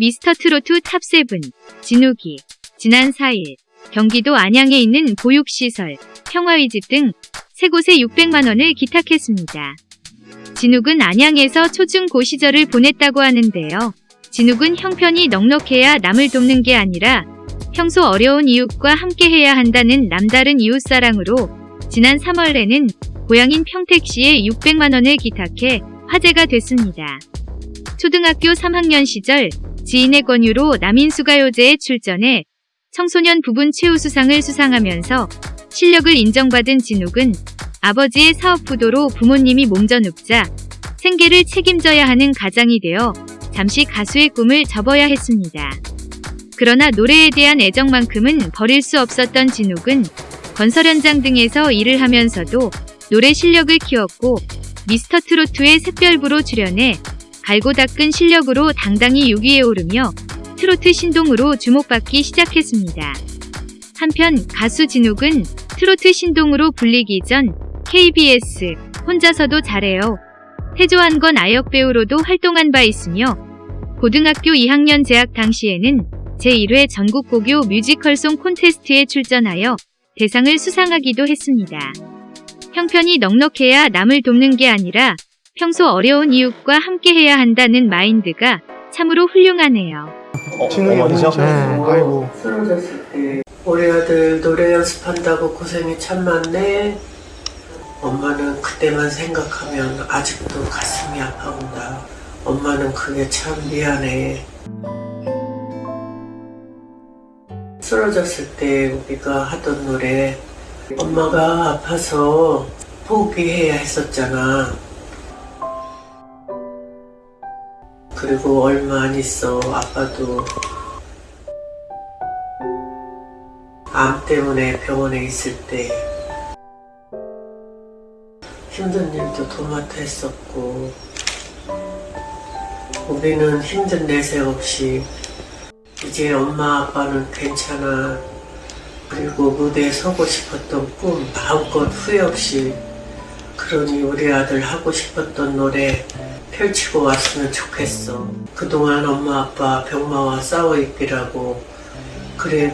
미스터 트로트 TOP7 진욱이 지난 4일 경기도 안양에 있는 보육시설, 평화의집 등 세 곳에 600만 원을 기탁했습니다. 진욱은 안양에서 초중고 시절을 보냈다고 하는데요. 진욱은 형편이 넉넉해야 남을 돕는 게 아니라 평소 어려운 이웃과 함께해야 한다는 남다른 이웃사랑으로 지난 3월에는 고향인 평택시에 600만 원을 기탁해 화제가 됐습니다. 초등학교 3학년 시절 지인의 권유로 남인수가요제에 출전해 청소년 부분 최우수상을 수상하면서 실력을 인정받은 진욱은 아버지의 사업 부도로 부모님이 몸져 눕자 생계를 책임져야 하는 가장이 되어 잠시 가수의 꿈을 접어야 했습니다. 그러나 노래에 대한 애정만큼은 버릴 수 없었던 진욱은 건설 현장 등에서 일을 하면서도 노래 실력을 키웠고 미스터 트로트의 샛별부로 출연해 갈고 닦은 실력으로 당당히 6위에 오르며 트로트 신동으로 주목받기 시작했습니다. 한편 가수 진욱은 트로트 신동으로 불리기 전 KBS 혼자서도 잘해요. 태조한 건 아역 배우로도 활동한 바 있으며 고등학교 2학년 재학 당시에는 제1회 전국고교 뮤지컬송 콘테스트에 출전하여 대상을 수상하기도 했습니다. 형편이 넉넉해야 남을 돕는 게 아니라 평소 어려운 이웃과 함께해야 한다는 마인드가 참으로 훌륭하네요. 진욱이 어머니죠? 네. 아이고. 쓰러졌을 때 우리 아들 노래 연습한다고 고생이 참 많네. 엄마는 그때만 생각하면 아직도 가슴이 아파온다. 엄마는 그게 참 미안해. 쓰러졌을 때 우리가 하던 노래 엄마가 아파서 포기해야 했었잖아. 그리고 얼마 안 있어. 아빠도. 암 때문에 병원에 있을 때. 힘든 일도 도맡아 했었고. 우리는 힘든 내색 없이 이제 엄마 아빠는 괜찮아. 그리고 무대에 서고 싶었던 꿈 마음껏 후회 없이 그러니 우리 아들 하고 싶었던 노래 펼치고 왔으면 좋겠어. 그동안 엄마 아빠 병마와 싸워 있기라고. 그래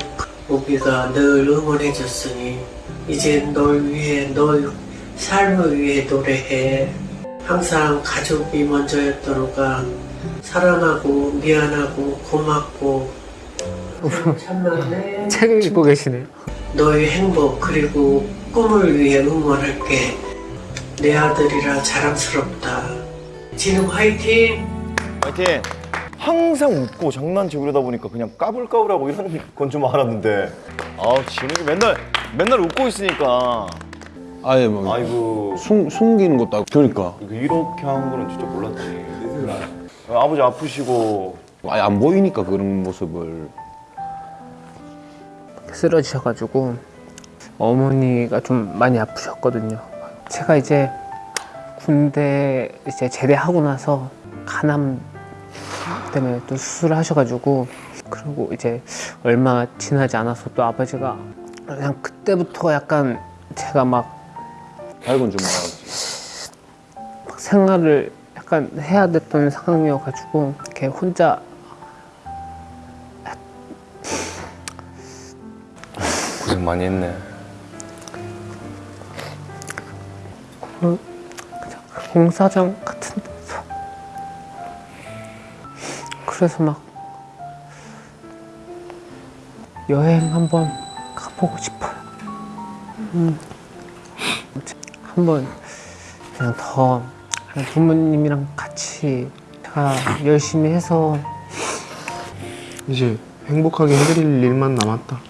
우리가 늘 응원해줬으니 이제 널 위해 널 삶을 위해 노래해. 항상 가족이 먼저였더로가 사랑하고 미안하고 고맙고. 참 많네 책을 읽고 계시네요. 너의 행복 그리고 꿈을 위해 응원할게. 내 아들이라 자랑스럽다 진욱 화이팅! 파이팅! 항상 웃고 장난치고 그러다 보니까 그냥 까불까불하고 이런 건 좀 알았는데. 아 진욱이 맨날 맨날 웃고 있으니까. 아예 뭐 아이고. 숨, 숨기는 것도 아니고. 그러니까. 이렇게 한 거는 진짜 몰랐지 아버지 아프시고. 아예 안 보이니까 그런 모습을. 쓰러지셔가지고 어머니가 좀 많이 아프셨거든요. 제가 이제 군대 이제 제대하고 나서 간암 때문에 또 수술을 하셔가지고 그리고 이제 얼마 지나지 않아서 또 아버지가 그냥 그때부터 약간 제가 막, 밝은 좀 말하지. 막 생활을 약간 해야 됐던 상황이어가지고 이렇게 혼자 고생 많이 했네 공사장 같은 데서 그래서 막 여행 한번 가보고 싶어요. 음. 한번 그냥 더 부모님이랑 같이 제가 열심히 해서 이제 행복하게 해드릴 일만 남았다.